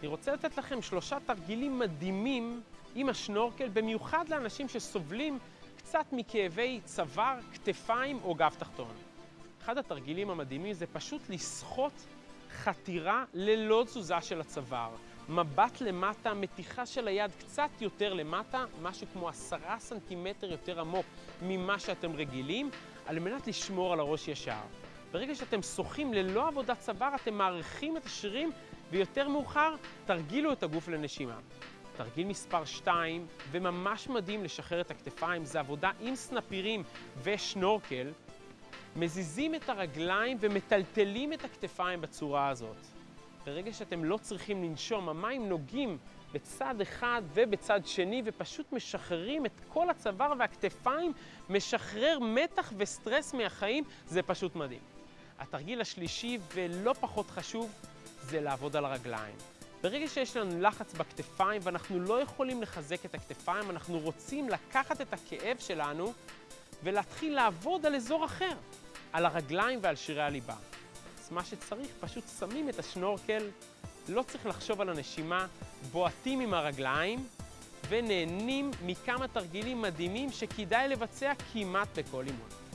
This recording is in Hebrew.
אני רוצה לתת לכם שלושה תרגילים מדהימים עם השנורקל, במיוחד לאנשים שסובלים קצת מכאבי צוואר, כתפיים או גב תחתון. אחד התרגילים המדהימים זה פשוט לסחוט חתירה ללא תזוזה של הצוואר. מבט למטה, מתיחה של היד קצת יותר למטה, משהו כמו עשרה סנטימטר יותר עמוק ממה שאתם רגילים, על מנת לשמור על הראש ישר. ברגע שאתם שוחים ללא עבודת צוואר, אתם מעריכים את השרירים, ויותר מאוחר, תרגילו את הגוף לנשימה. תרגיל מספר 2, וממש מדהים לשחרר את הכתפיים, זה עבודה עם סנפירים ושנורקל. מזיזים את הרגליים ומטלטלים את הכתפיים בצורה הזאת. ברגע שאתם לא צריכים לנשום, המים נוגעים בצד אחד ובצד שני ופשוט משחררים את כל הצוואר והכתפיים, משחרר מתח וסטרס מהחיים, זה פשוט מדהים. התרגיל השלישי ולא פחות חשוב זה לעבוד על הרגליים. ברגע שיש לנו לחץ בכתפיים ואנחנו לא יכולים לחזק את הכתפיים, אנחנו רוצים לקחת את הכאב שלנו ולהתחיל לעבוד על אזור אחר, על הרגליים ועל שירי הליבה. אז מה שצריך, פשוט שמים את השנורקל, לא צריך לחשוב על הנשימה, בועטים עם הרגליים ונהנים מכמה תרגילים מדהימים שכדאי לבצע כמעט בכל אימון.